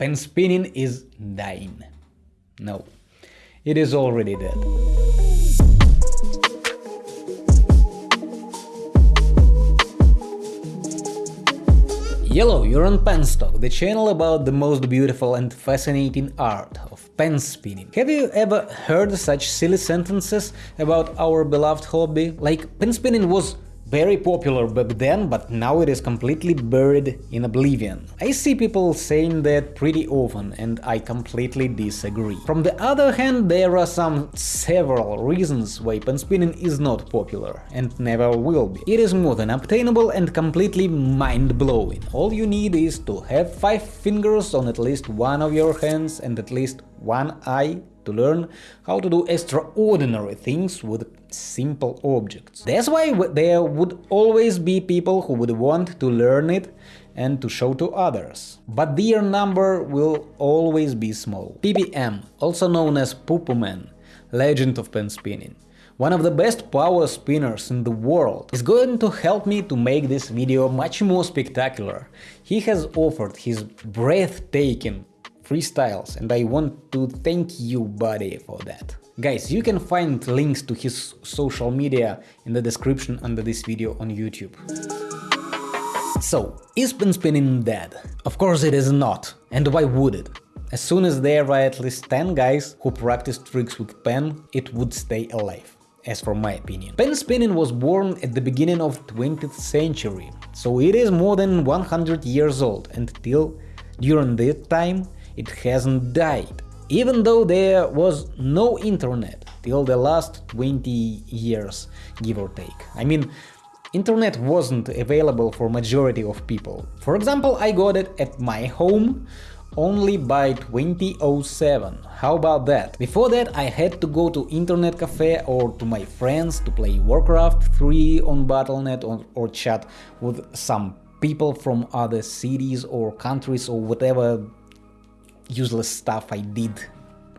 pen spinning is dying. No, it is already dead. Hello, you're on Penstock, the channel about the most beautiful and fascinating art of pen spinning. Have you ever heard such silly sentences about our beloved hobby? Like, pen spinning was very popular back then, but now it is completely buried in oblivion. I see people saying that pretty often, and I completely disagree. From the other hand, there are some several reasons why pen spinning is not popular, and never will be. It is more than obtainable and completely mind-blowing. All you need is to have 5 fingers on at least one of your hands and at least one eye to learn how to do extraordinary things with simple objects. That's why there would always be people who would want to learn it and to show to others. But their number will always be small. PPM, also known as Pupuman, legend of pen spinning, one of the best power spinners in the world, is going to help me to make this video much more spectacular. He has offered his breathtaking freestyles and I want to thank you buddy for that. Guys, you can find links to his social media in the description under this video on YouTube. So, is pen spinning dead? Of course it is not, and why would it? As soon as there are at least 10 guys who practice tricks with pen, it would stay alive as for my opinion. Pen spinning was born at the beginning of 20th century, so it is more than 100 years old, and till during that time it hasn't died, even though there was no internet till the last 20 years, give or take. I mean, internet wasn't available for majority of people. For example, I got it at my home only by 2007. How about that? Before that I had to go to internet cafe or to my friends to play Warcraft 3 on Battle.net or, or chat with some people from other cities or countries or whatever useless stuff I did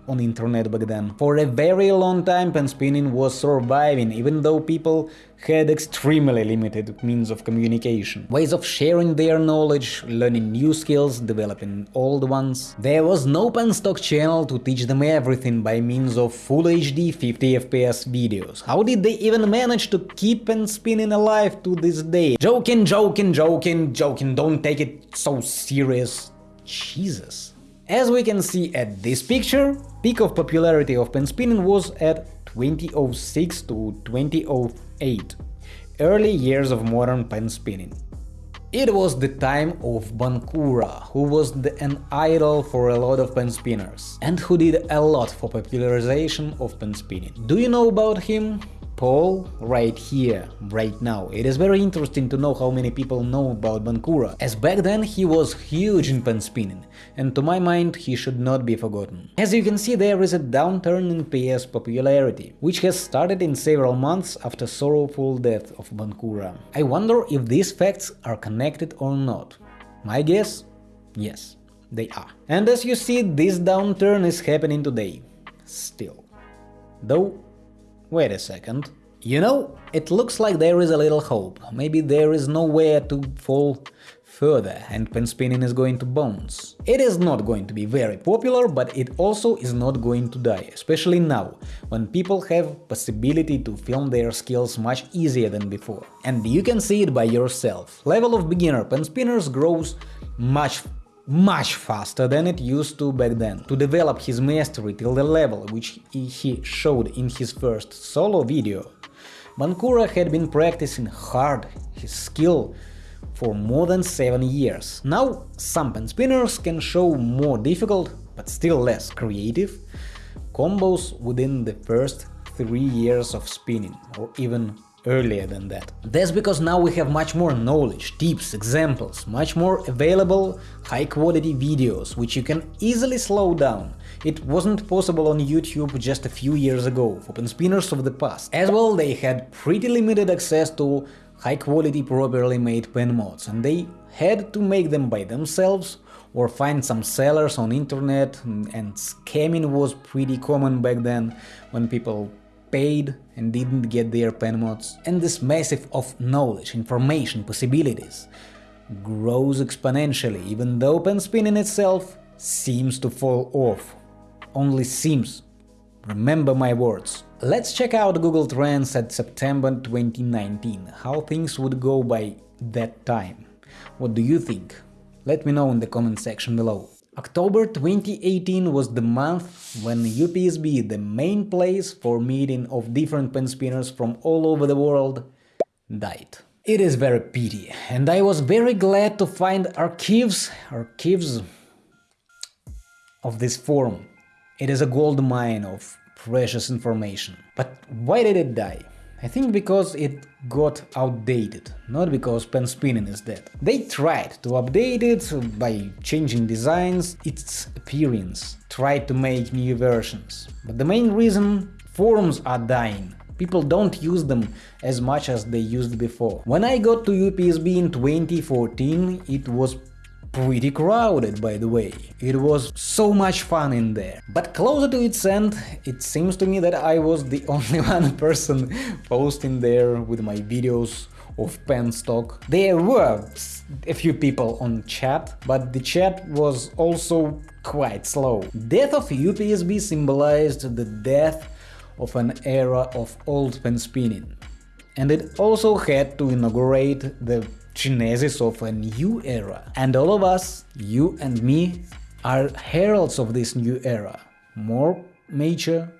on internet back then. For a very long time pen spinning was surviving, even though people had extremely limited means of communication, ways of sharing their knowledge, learning new skills, developing old ones. There was no penstock channel to teach them everything by means of full HD 50 FPS videos. How did they even manage to keep pen spinning alive to this day? Joking, joking, joking, joking, don't take it so serious. Jesus. As we can see at this picture, peak of popularity of pen spinning was at 2006 to 2008, early years of modern pen spinning. It was the time of Bankura, who was the, an idol for a lot of pen spinners, and who did a lot for popularization of pen spinning. Do you know about him? Paul right here, right now. It is very interesting to know how many people know about Bankura, as back then he was huge in pen spinning, and to my mind he should not be forgotten. As you can see there is a downturn in PS popularity, which has started in several months after sorrowful death of Bankura. I wonder if these facts are connected or not. My guess? Yes, they are. And as you see, this downturn is happening today. Still. Though Wait a second. You know, it looks like there is a little hope. Maybe there is nowhere to fall further and pen spinning is going to bounce. It is not going to be very popular, but it also is not going to die, especially now, when people have possibility to film their skills much easier than before. And you can see it by yourself. Level of beginner pen spinners grows much much faster than it used to back then. To develop his mastery till the level which he showed in his first solo video, Bankura had been practicing hard his skill for more than 7 years. Now some pen spinners can show more difficult, but still less creative, combos within the first 3 years of spinning, or even earlier than that. That's because now we have much more knowledge, tips, examples, much more available high-quality videos, which you can easily slow down. It wasn't possible on YouTube just a few years ago for pen spinners of the past. As well, they had pretty limited access to high-quality properly made pen mods, and they had to make them by themselves or find some sellers on internet, and scamming was pretty common back then, when people paid and didn't get their pen mods. And this massive of knowledge, information, possibilities grows exponentially, even though pen spinning itself seems to fall off. Only seems. Remember my words. Let's check out Google Trends at September 2019, how things would go by that time. What do you think? Let me know in the comment section below. October 2018 was the month when UPSB, the main place for meeting of different pen spinners from all over the world, died. It is very pity, and I was very glad to find archives, archives of this forum. It is a gold mine of precious information. But why did it die? I think because it got outdated, not because pen spinning is dead. They tried to update it by changing designs, its appearance, tried to make new versions. But the main reason forums are dying. People don't use them as much as they used before. When I got to UPSB in 2014, it was pretty crowded, by the way. It was so much fun in there. But closer to its end, it seems to me that I was the only one person posting there with my videos of penstock. There were a few people on chat, but the chat was also quite slow. Death of UPSB symbolized the death of an era of old pen spinning. And it also had to inaugurate the genesis of a new era. And all of us, you and me, are heralds of this new era. More mature,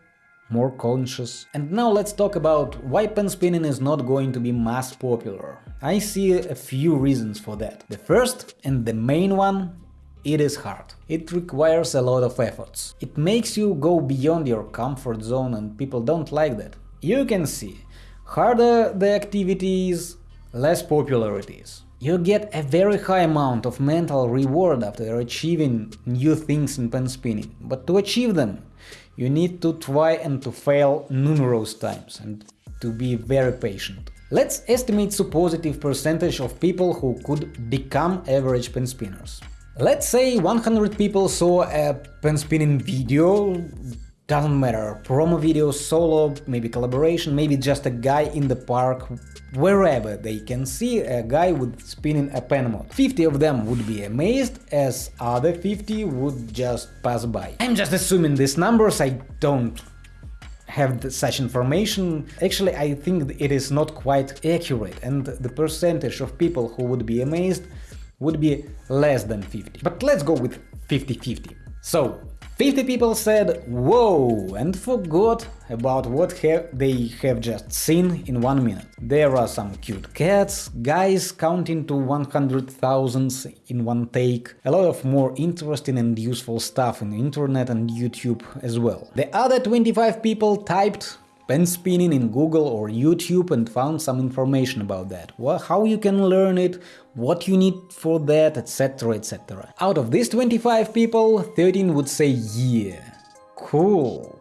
more conscious. And now let's talk about why pen spinning is not going to be mass popular. I see a few reasons for that. The first and the main one it is hard. It requires a lot of efforts. It makes you go beyond your comfort zone and people don't like that. You can see, harder the activity is, less popular it is. You get a very high amount of mental reward after achieving new things in pen spinning, but to achieve them, you need to try and to fail numerous times and to be very patient. Let's estimate the positive percentage of people who could become average pen spinners. Let's say 100 people saw a pen spinning video, doesn't matter, promo video, solo, maybe collaboration, maybe just a guy in the park, wherever they can see a guy with spinning a pen mod. 50 of them would be amazed, as other 50 would just pass by. I'm just assuming these numbers, I don't have such information. Actually, I think it is not quite accurate, and the percentage of people who would be amazed would be less than 50. But let's go with 50-50. So, 50 people said whoa and forgot about what have they have just seen in one minute. There are some cute cats, guys counting to 100,000 in one take, a lot of more interesting and useful stuff in the internet and YouTube as well. The other 25 people typed pen spinning in Google or YouTube and found some information about that, well, how you can learn it, what you need for that, etc, etc. Out of these 25 people, 13 would say yeah, cool,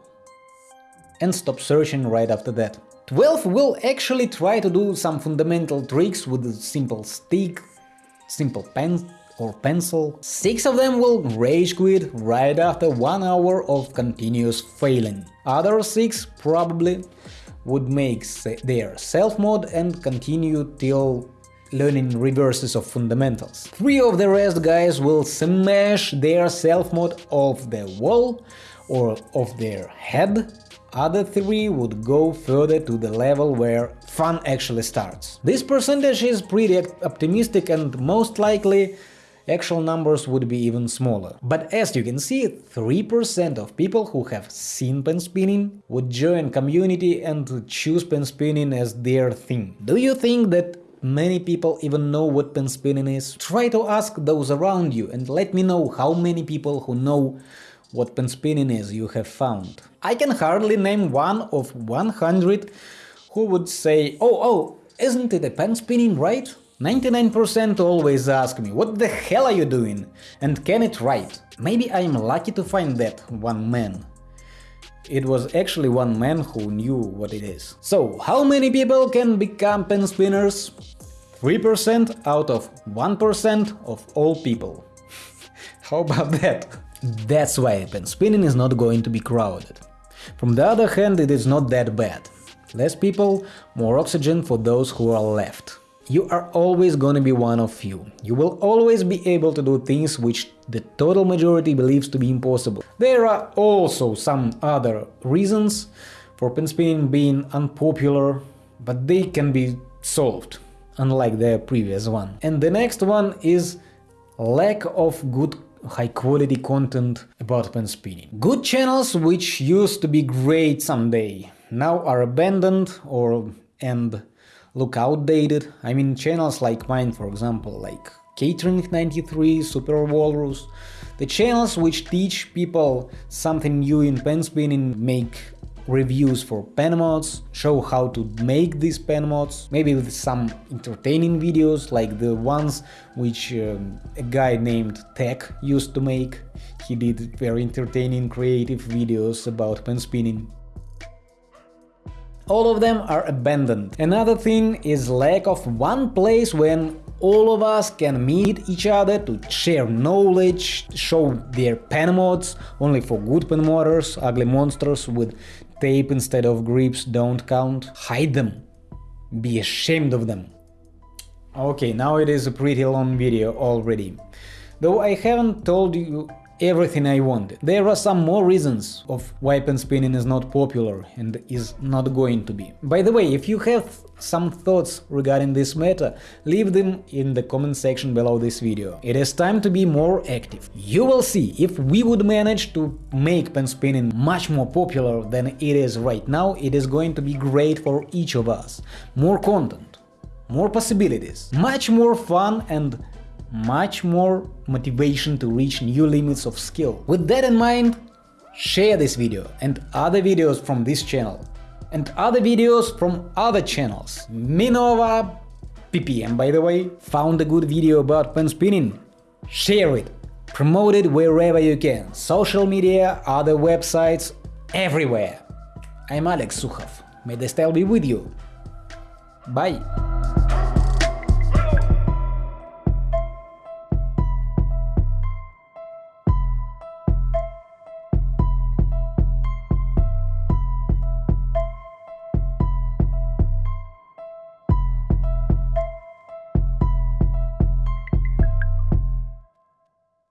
and stop searching right after that. 12 will actually try to do some fundamental tricks with a simple stick, simple pen or pencil. Six of them will rage quit right after one hour of continuous failing. Other six probably would make their self-mod and continue till learning reverses of fundamentals. Three of the rest guys will smash their self-mod off the wall or off their head other three would go further to the level where fun actually starts. This percentage is pretty optimistic and most likely actual numbers would be even smaller. But as you can see, 3% of people who have seen pen spinning would join community and choose pen spinning as their thing. Do you think that many people even know what pen spinning is? Try to ask those around you and let me know how many people who know what pen spinning is you have found. I can hardly name one of 100 who would say, oh, oh, isn't it a pen spinning, right? 99% always ask me, what the hell are you doing? And can it write? Maybe I'm lucky to find that one man. It was actually one man who knew what it is. So, how many people can become pen spinners? 3% out of 1% of all people. how about that? That's why pen spinning is not going to be crowded. From the other hand, it is not that bad. Less people, more oxygen for those who are left. You are always gonna be one of few. You will always be able to do things which the total majority believes to be impossible. There are also some other reasons for pen spinning being unpopular, but they can be solved, unlike the previous one. And the next one is lack of good high quality content about pen spinning. Good channels which used to be great someday now are abandoned or and look outdated. I mean channels like mine for example, like Catering 93, Super Walrus, the channels which teach people something new in pen spinning, make reviews for pen mods, show how to make these pen mods, maybe with some entertaining videos like the ones which um, a guy named Tech used to make. He did very entertaining creative videos about pen spinning. All of them are abandoned. Another thing is lack of one place when all of us can meet each other to share knowledge, show their pen mods, only for good pen modders, ugly monsters with tape instead of grips don't count. Hide them. Be ashamed of them. Okay, now it is a pretty long video already. Though I haven't told you everything I wanted. There are some more reasons of why pen spinning is not popular and is not going to be. By the way, if you have some thoughts regarding this matter, leave them in the comment section below this video. It is time to be more active. You will see, if we would manage to make pen spinning much more popular than it is right now, it is going to be great for each of us. More content, more possibilities, much more fun and much more motivation to reach new limits of skill. With that in mind, share this video and other videos from this channel and other videos from other channels. Minova PPM by the way found a good video about pen spinning. Share it, promote it wherever you can, social media, other websites, everywhere. I'm Alex Sukhov, may the style be with you. Bye!